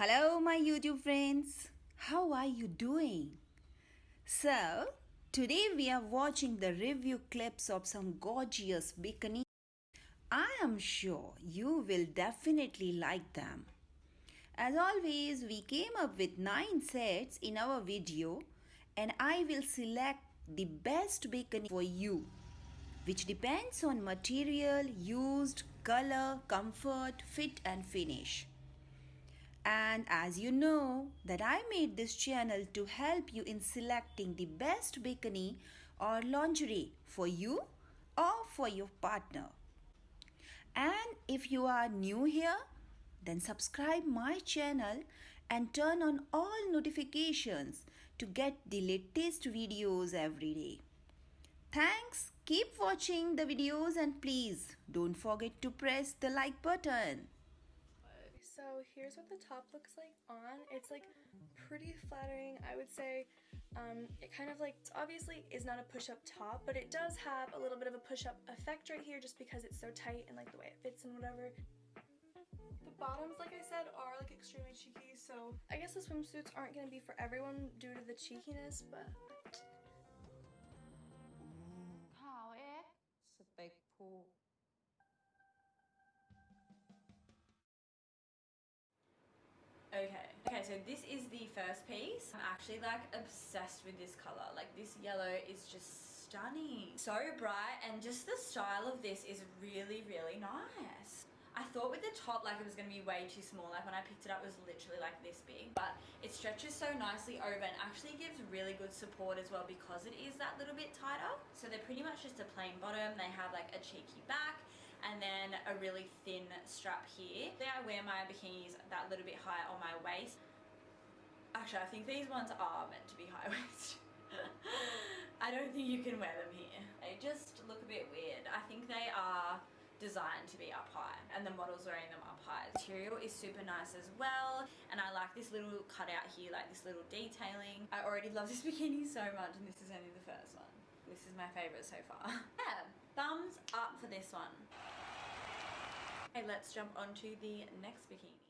Hello, my YouTube friends. How are you doing? So, today we are watching the review clips of some gorgeous bikini. I am sure you will definitely like them. As always, we came up with 9 sets in our video and I will select the best bikini for you which depends on material used, color, comfort, fit and finish. And as you know that I made this channel to help you in selecting the best bikini or lingerie for you or for your partner. And if you are new here, then subscribe my channel and turn on all notifications to get the latest videos every day. Thanks, keep watching the videos and please don't forget to press the like button. So here's what the top looks like on. It's like pretty flattering, I would say. Um, it kind of like, obviously is not a push-up top, but it does have a little bit of a push-up effect right here just because it's so tight and like the way it fits and whatever. The bottoms, like I said, are like extremely cheeky, so I guess the swimsuits aren't going to be for everyone due to the cheekiness, but so this is the first piece. I'm actually like obsessed with this color. Like this yellow is just stunning. So bright and just the style of this is really, really nice. I thought with the top like it was going to be way too small like when I picked it up it was literally like this big but it stretches so nicely over and actually gives really good support as well because it is that little bit tighter so they're pretty much just a plain bottom they have like a cheeky back and then a really thin strap here. Then I wear my bikinis that little bit higher on my waist actually I think these ones are meant to be high waist I don't think you can wear them here they just look a bit weird I think they are designed to be up high and the model's wearing them up high. The material is super nice as well and I like this little cutout here like this little detailing. I already love this bikini so much and this is only the first one. This is my favourite so far. yeah, thumbs up for this one. Okay, let's jump on to the next bikini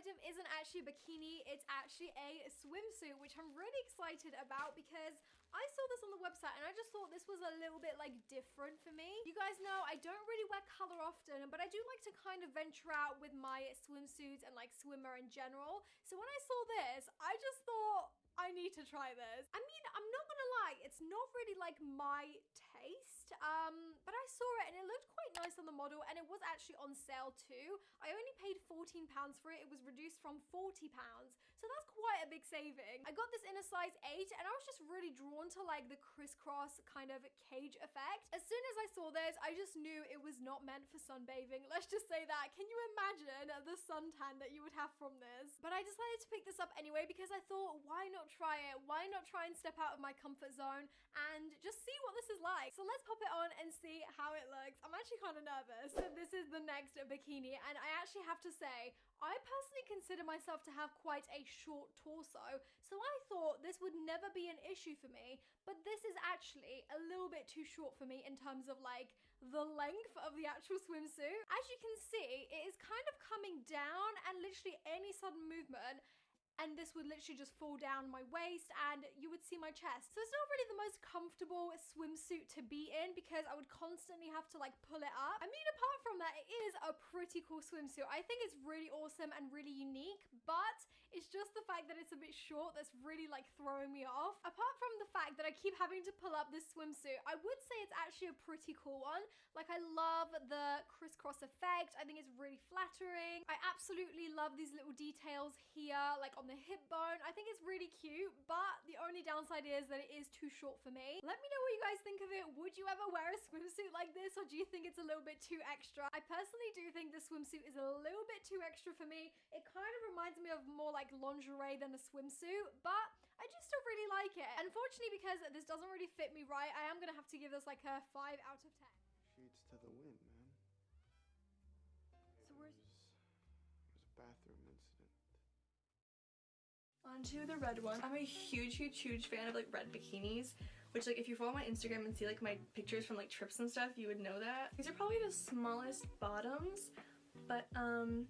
item isn't actually a bikini, it's actually a swimsuit, which I'm really excited about because I saw this on the website and I just thought this was a little bit like different for me. You guys know I don't really wear color often, but I do like to kind of venture out with my swimsuits and like swimmer in general. So when I saw this, I just thought, I need to try this. I mean, I'm not gonna lie, it's not really like my taste, um, but I saw it and it looked quite nice on the model and it was actually on sale too. I only paid 14 pounds for it. It was reduced from 40 pounds. So that's quite a big saving. I got this in a size eight and I was just really drawn to like the crisscross kind of cage effect. As soon as I saw this, I just knew it was not meant for sunbathing. Let's just say that. Can you imagine the suntan that you would have from this? But I decided to pick this up anyway because I thought, why not try it? Why not try and step out of my comfort zone and just see what this is like? So let's pop it on and see how it looks. I'm actually kind of nervous. So this is the next bikini and I actually have to say, I personally consider myself to have quite a short torso, so I thought this would never be an issue for me, but this is actually a little bit too short for me in terms of like the length of the actual swimsuit. As you can see, it is kind of coming down and literally any sudden movement and this would literally just fall down my waist and you would see my chest. So it's not really the most comfortable swimsuit to be in because I would constantly have to like pull it up. I mean, apart from that, it is a pretty cool swimsuit. I think it's really awesome and really unique, but it's just the fact that it's a bit short that's really like throwing me off. Apart from the fact that I keep having to pull up this swimsuit, I would say it's actually a pretty cool one. Like I love the crisscross effect. I think it's really flattering. I absolutely love these little details here, like on the hip bone. I think it's really cute, but the only downside is that it is too short for me. Let me know what you guys think of it. Would you ever wear a swimsuit like this or do you think it's a little bit too extra? I personally do think the swimsuit is a little bit too extra for me. It kind of reminds me of more like lingerie than a swimsuit, but I just still really like it. Unfortunately, because this doesn't really fit me right, I am gonna have to give this like a 5 out of 10. Sheets to the wind, Onto the red one. I'm a huge, huge, huge fan of like red bikinis, which like if you follow my Instagram and see like my pictures from like trips and stuff, you would know that. These are probably the smallest bottoms, but um,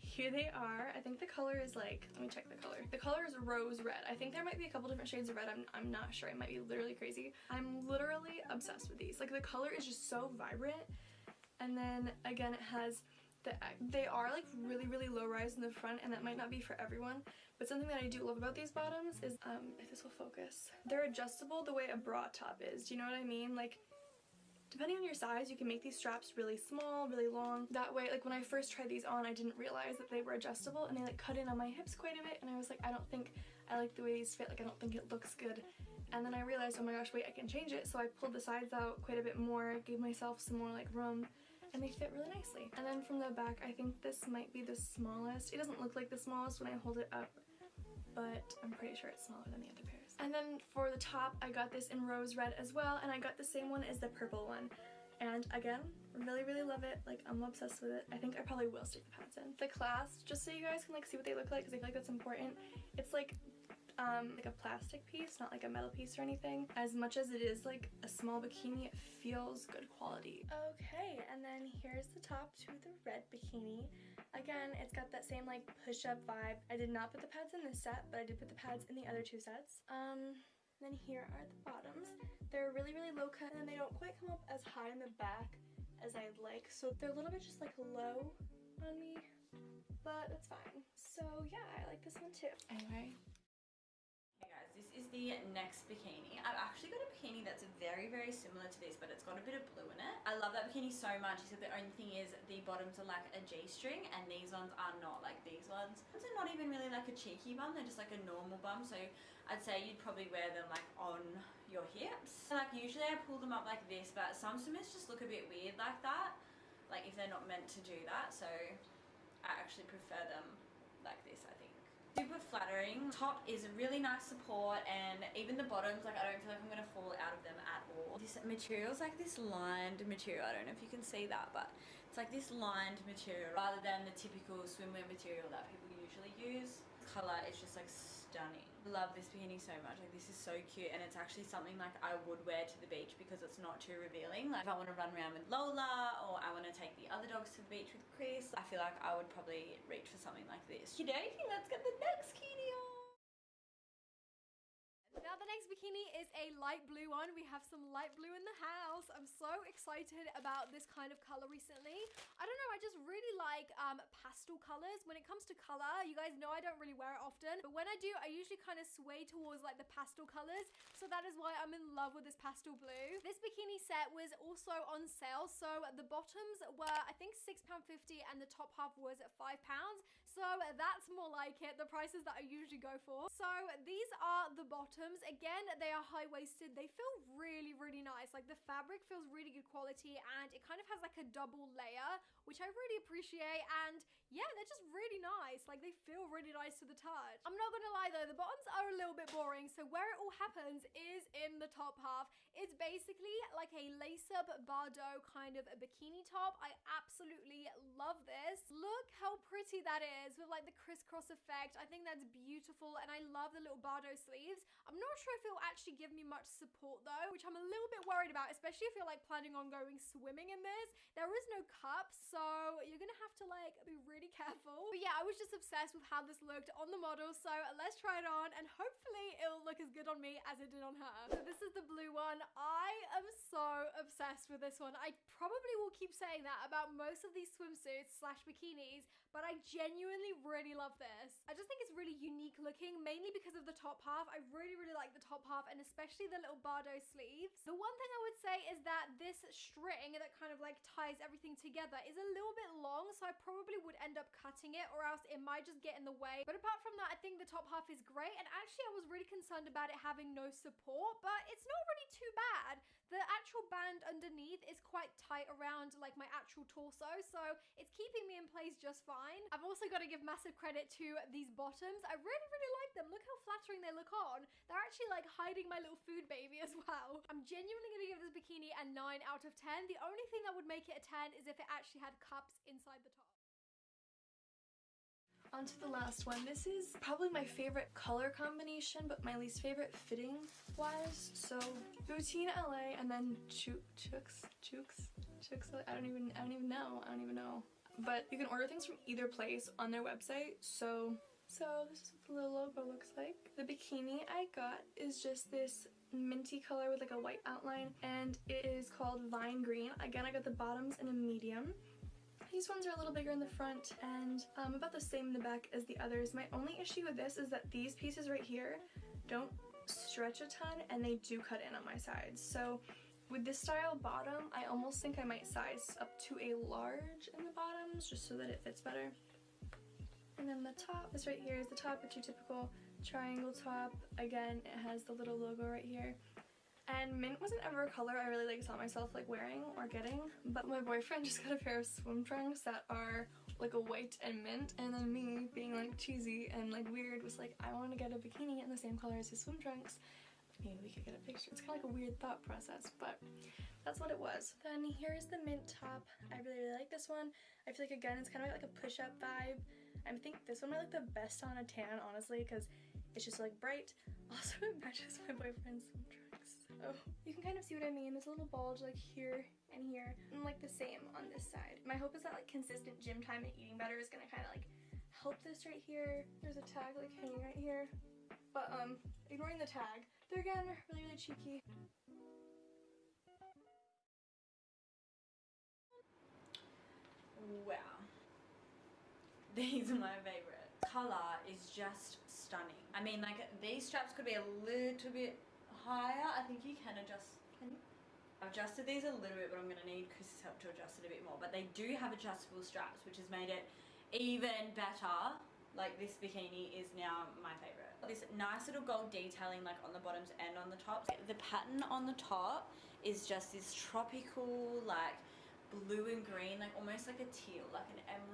here they are. I think the color is like, let me check the color. The color is rose red. I think there might be a couple different shades of red. I'm, I'm not sure. I might be literally crazy. I'm literally obsessed with these. Like the color is just so vibrant. And then again, it has the, they are like really, really low rise in the front and that might not be for everyone. But something that I do love about these bottoms is, um, if this will focus, they're adjustable the way a bra top is. Do you know what I mean? Like Depending on your size, you can make these straps really small, really long. That way, like when I first tried these on, I didn't realize that they were adjustable and they like cut in on my hips quite a bit and I was like, I don't think I like the way these fit, like I don't think it looks good. And then I realized, oh my gosh, wait, I can change it. So I pulled the sides out quite a bit more, gave myself some more like room and they fit really nicely. And then from the back, I think this might be the smallest. It doesn't look like the smallest when I hold it up, but I'm pretty sure it's smaller than the other pairs. And then for the top, I got this in rose red as well, and I got the same one as the purple one. And again, really, really love it. Like, I'm obsessed with it. I think I probably will stick the pads in. The clasp, just so you guys can like see what they look like, because I feel like that's important. It's like um, like a plastic piece, not like a metal piece or anything. As much as it is like a small bikini, it feels good quality. Okay, and then here's the top to the red bikini. Again, it's got that same like push-up vibe. I did not put the pads in this set, but I did put the pads in the other two sets. Um, then here are the bottoms. They're really, really low cut and they don't quite come up as high in the back as I'd like. So they're a little bit just like low on me, but that's fine. So yeah, I like this one too. Anyway, is the next bikini. I've actually got a bikini that's very, very similar to this, but it's got a bit of blue in it. I love that bikini so much, except the only thing is the bottoms are like a G-string and these ones are not like these ones. These are not even really like a cheeky bum, they're just like a normal bum, so I'd say you'd probably wear them like on your hips. Like usually I pull them up like this, but some swimmers just look a bit weird like that, like if they're not meant to do that, so I actually prefer them like this, super flattering. Top is a really nice support and even the bottoms, like I don't feel like I'm going to fall out of them at all. This material is like this lined material. I don't know if you can see that, but it's like this lined material rather than the typical swimwear material that people usually use. Color is just like stunning. Love this bikini so much. Like this is so cute and it's actually something like I would wear to the beach because it's not too revealing. Like if I want to run around with Lola or I want to take the other dogs to the beach with Chris, I feel like I would probably reach for something like this. Kidoki, let's get the next kitty on. Now the next bikini is a light blue one. We have some light blue in the house. I'm so excited about this kind of color recently. I don't know, I just really like um, pastel colors. When it comes to color, you guys know I don't really wear it often, but when I do, I usually kind of sway towards like the pastel colors. So that is why I'm in love with this pastel blue. This bikini set was also on sale. So the bottoms were, I think £6.50 and the top half was at £5. So that's more like it, the prices that I usually go for. So these are the bottoms. Again, they are high-waisted. They feel really, really nice. Like the fabric feels really good quality and it kind of has like a double layer, which I really appreciate. And yeah, they're just really nice. Like they feel really nice to the touch. I'm not gonna lie though, the bottoms are a little bit boring. So where it all happens is in the top half. It's basically like a lace-up Bardot kind of a bikini top. I absolutely love this. Look how pretty that is with like the crisscross effect. I think that's beautiful and I love the little Bardot sleeves. I'm not sure if it'll actually give me much support though, which I'm a little bit worried about, especially if you're like planning on going swimming in this. There is no cup, so you're gonna have to like be really really careful. But yeah, I was just obsessed with how this looked on the model. So let's try it on and hopefully it'll look as good on me as it did on her. So this is the blue one. I am so obsessed with this one. I probably will keep saying that about most of these swimsuits slash bikinis, but I genuinely really love this. I just think it's really unique looking, mainly because of the top half. I really, really like the top half and especially the little Bardot sleeves. The one thing I would say is that this string that kind of like ties everything together is a little bit long, so I probably would end up cutting it or else it might just get in the way. But apart from that, I think the top half is great. And actually, I was really concerned about it having no support, but it's not really too bad. The actual band underneath is quite tight around like my actual torso, so it's keeping me in place just fine. I've also got to give massive credit to these bottoms. I really, really like them. Look how flattering they look on. They're actually like hiding my little food baby as well. I'm genuinely going to give this bikini a 9 out of 10. The only thing that would make it a 10 is if it actually had cups inside the top. On to the last one. This is probably my favorite color combination, but my least favorite fitting wise. So Boutine LA and then Chooks, Chooks, Chooks, I don't even, I don't even know. I don't even know. but you can order things from either place on their website. So, so this is what the little logo looks like. The bikini I got is just this minty color with like a white outline and it is called Vine Green. Again, I got the bottoms in a medium. These ones are a little bigger in the front and um, about the same in the back as the others. My only issue with this is that these pieces right here don't stretch a ton and they do cut in on my sides. So with this style bottom, I almost think I might size up to a large in the bottoms just so that it fits better. And then the top, this right here is the top, it's your typical triangle top. Again, it has the little logo right here. And mint wasn't ever a color I really like saw myself like wearing or getting, but my boyfriend just got a pair of swim trunks that are like a white and mint, and then me being like cheesy and like weird was like, I want to get a bikini in the same color as his swim trunks. Maybe we could get a picture. It's kind of like a weird thought process, but that's what it was. Then here's the mint top. I really, really like this one. I feel like, again, it's kind of like a push-up vibe. I think this one might look the best on a tan, honestly, because it's just like bright. Also, it matches my boyfriend's swim So you can kind of see what I mean. There's a little bulge like here and here, and like the same on this side. My hope is that like consistent gym time and eating better is gonna kind of like help this right here. There's a tag like hanging right here. But um, ignoring the tag, they're again really, really cheeky. Wow. These are my favorite. Color is just stunning. I mean, like, these straps could be a little bit higher. I think you can adjust. Can you? I've adjusted these a little bit, but I'm going to need Chris's help to adjust it a bit more. But they do have adjustable straps, which has made it even better. Like, this bikini is now my favorite. This nice little gold detailing, like, on the bottoms and on the tops. The pattern on the top is just this tropical, like, blue and green, like almost like a teal, like an emerald green. This is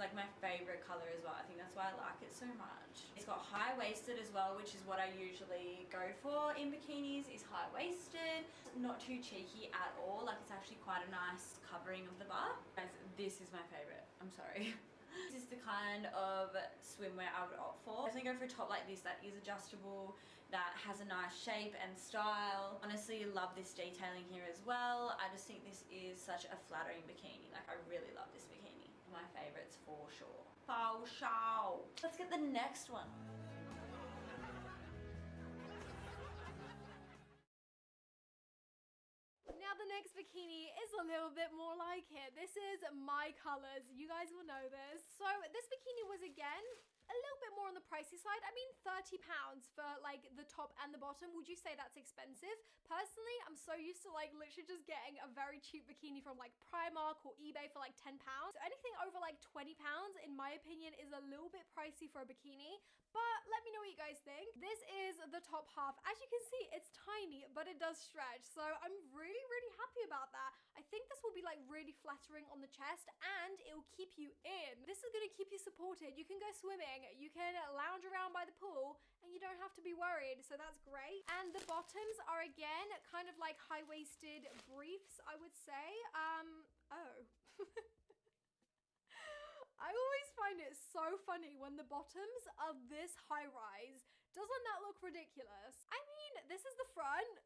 like my favorite color as well. I think that's why I like it so much. It's got high-waisted as well, which is what I usually go for in bikinis, is high-waisted. Not too cheeky at all. Like it's actually quite a nice covering of the butt. Guys, this is my favorite. I'm sorry. This is the kind of swimwear I would opt for. I definitely go for a top like this that is adjustable, that has a nice shape and style. Honestly, love this detailing here as well. I just think this is such a flattering bikini. Like, I really love this bikini. My favorites for sure. For sure. Let's get the next one. Now the next bikini is a little bit more like it. This is my colors. You guys will know this. So this bikini was again a little bit more on the pricey side. I mean, 30 pounds for like the top and the bottom. Would you say that's expensive? Personally, I'm so used to like literally just getting a very cheap bikini from like Primark or eBay for like 10 pounds. So anything over like 20 pounds, in my opinion, is a little bit pricey for a bikini. But let me know what you guys think. This is the top half. As you can see, it's tiny, but it does stretch. So I'm really, really happy about that. I think this will be like really flattering on the chest and it will keep you in. This is gonna keep you supported. You can go swimming, you can lounge around by the pool, and you don't have to be worried. So that's great. And the bottoms are again kind of like high-waisted briefs, I would say. Um, oh. I always find it so funny when the bottoms are this high rise. Doesn't that look ridiculous? I mean, this is the front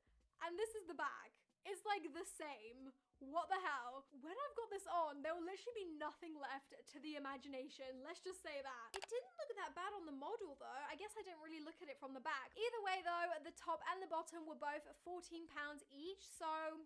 and this is the back. It's like the same. What the hell? When I've got this on, there will literally be nothing left to the imagination. Let's just say that. It didn't look that bad on the model though. I guess I didn't really look at it from the back. Either way though, the top and the bottom were both 14 pounds each. So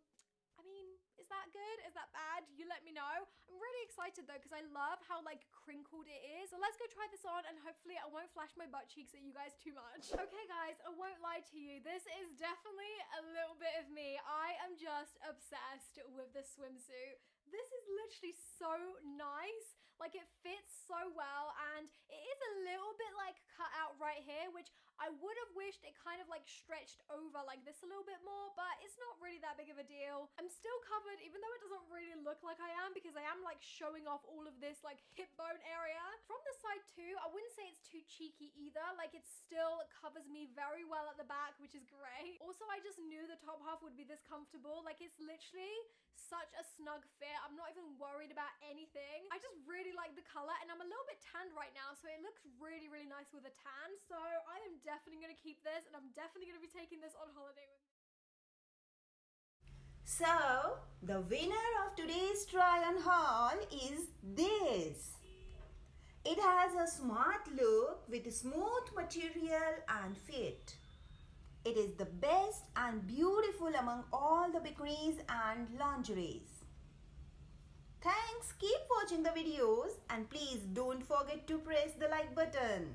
I mean, is that good? Is that bad? You let me know. I'm really excited though because I love how like crinkled it is. So let's go try this on and hopefully I won't flash my butt cheeks at you guys too much. Okay guys, I won't lie to you. This is definitely a little bit of me. I am just obsessed with this swimsuit. This is literally so nice. Like it fits so well and it is a little bit like cut out right here, which I would have wished it kind of like stretched over like this a little bit more, but it's not really that big of a deal. I'm still covered even though it doesn't really look like I am because I am like showing off all of this like hip bone area. From the side too, I wouldn't say it's too cheeky either. Like it still covers me very well at the back, which is great. Also, I just knew the top half would be this comfortable. Like it's literally such a snug fit. I'm not even worried about anything. I just really like the color and I'm a little bit tanned right now, so it looks really, really nice with a tan. So I am definitely gonna keep this and I'm definitely gonna be taking this on holiday with me. So, the winner of today's try on haul is this. It has a smart look with smooth material and fit. It is the best and beautiful among all the bikinis and lingeries. Thanks, keep watching the videos and please don't forget to press the like button.